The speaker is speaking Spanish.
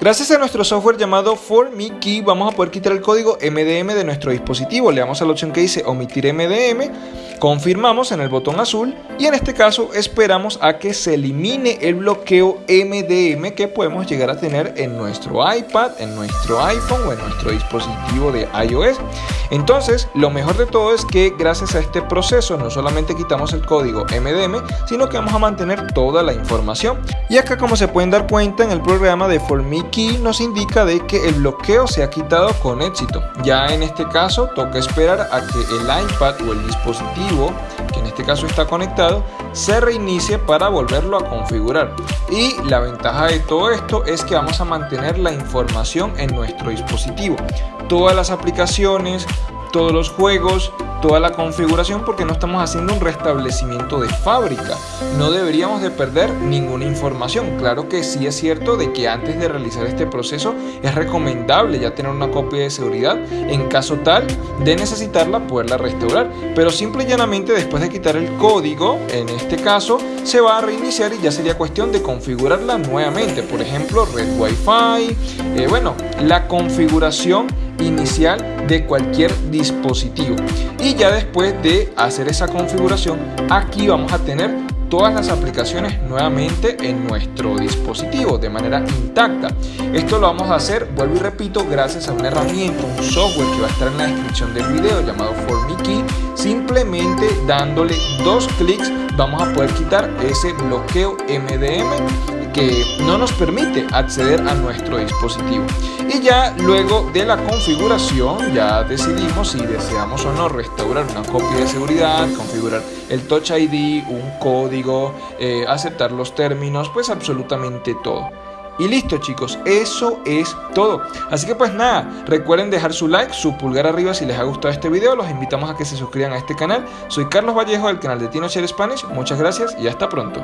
Gracias a nuestro software llamado ForMeKey vamos a poder quitar el código MDM de nuestro dispositivo. Le damos a la opción que dice omitir MDM, confirmamos en el botón azul y en este caso esperamos a que se elimine el bloqueo MDM que podemos llegar a tener en nuestro iPad, en nuestro iPhone o en nuestro dispositivo de iOS. Entonces, lo mejor de todo es que gracias a este proceso no solamente quitamos el código MDM, sino que vamos a mantener toda la información. Y acá como se pueden dar cuenta en el programa de ForMeKey aquí nos indica de que el bloqueo se ha quitado con éxito. Ya en este caso toca esperar a que el iPad o el dispositivo, que en este caso está conectado, se reinicie para volverlo a configurar. Y la ventaja de todo esto es que vamos a mantener la información en nuestro dispositivo. Todas las aplicaciones, todos los juegos, toda la configuración porque no estamos haciendo un restablecimiento de fábrica. No deberíamos de perder ninguna información. Claro que sí es cierto de que antes de realizar este proceso es recomendable ya tener una copia de seguridad en caso tal de necesitarla poderla restaurar. Pero simple y llanamente después de quitar el código, en este caso, se va a reiniciar y ya sería cuestión de configurarla nuevamente. Por ejemplo, red wifi, eh, bueno, la configuración inicial de cualquier dispositivo. Y ya después de hacer esa configuración, aquí vamos a tener todas las aplicaciones nuevamente en nuestro dispositivo de manera intacta. Esto lo vamos a hacer, vuelvo y repito, gracias a una herramienta, un software que va a estar en la descripción del video llamado ForMeKey. Simplemente dándole dos clics vamos a poder quitar ese bloqueo MDM que no nos permite acceder a nuestro dispositivo. Y ya luego de la configuración ya decidimos si deseamos o no restaurar una copia de seguridad, configurar el Touch ID, un código, eh, aceptar los términos, pues absolutamente todo. Y listo chicos, eso es todo. Así que pues nada, recuerden dejar su like, su pulgar arriba si les ha gustado este video. Los invitamos a que se suscriban a este canal. Soy Carlos Vallejo del canal de Tino Share Spanish. Muchas gracias y hasta pronto.